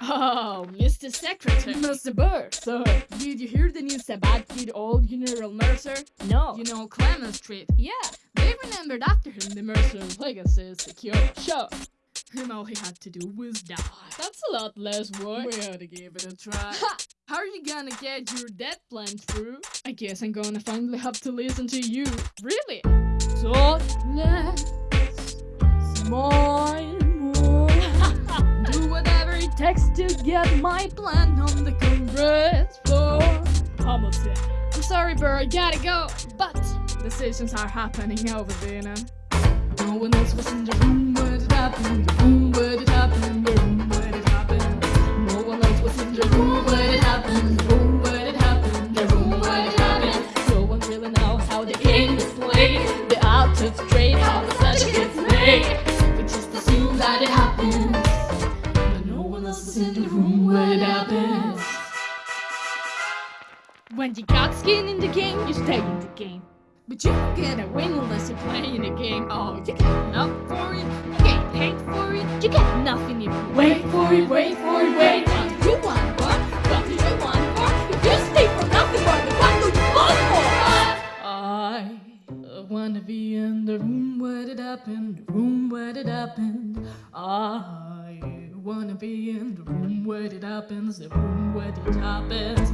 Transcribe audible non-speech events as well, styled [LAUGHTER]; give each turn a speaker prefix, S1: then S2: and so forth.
S1: Oh, Mr. Secretary.
S2: Mr. Burr, sir, did you hear the news about good old General Mercer?
S1: No.
S2: You know Clement Street.
S1: yeah.
S2: They remembered after him the Mercer's legacy is secure. Sure. And all he had to do was die.
S1: That's a lot less work.
S2: We ought to give it a try. [LAUGHS]
S1: Ha!
S2: How are you gonna get your death plan through? I guess I'm gonna finally have to listen to you.
S1: Really?
S2: So let's takes to get my plan on the Congress floor.
S1: Hamilton.
S2: I'm sorry, Burr, I gotta go. But decisions are happening over there. No one else was in the room where it happened. The room where it happened. The room where it happened. No one else was in the room where it happened. The room where it happened. The room where it happened. No one really knows how the game is played. The odds are straight, how the such gets made. We just assume that it happens. In the room where it happens.
S1: When you got skin in the game, you stay in the game.
S2: But you don't get a win unless you play in the game. Oh, you get enough for it. You get paid for it.
S1: You get nothing if you
S2: Wait for it, wait for it, wait. What do you want for? What do you want for? If you stay for nothing more, then what do you want for? I wanna be in the room where it happened, the room where it happened. I wanna be in the room where it happens, the room where it happens.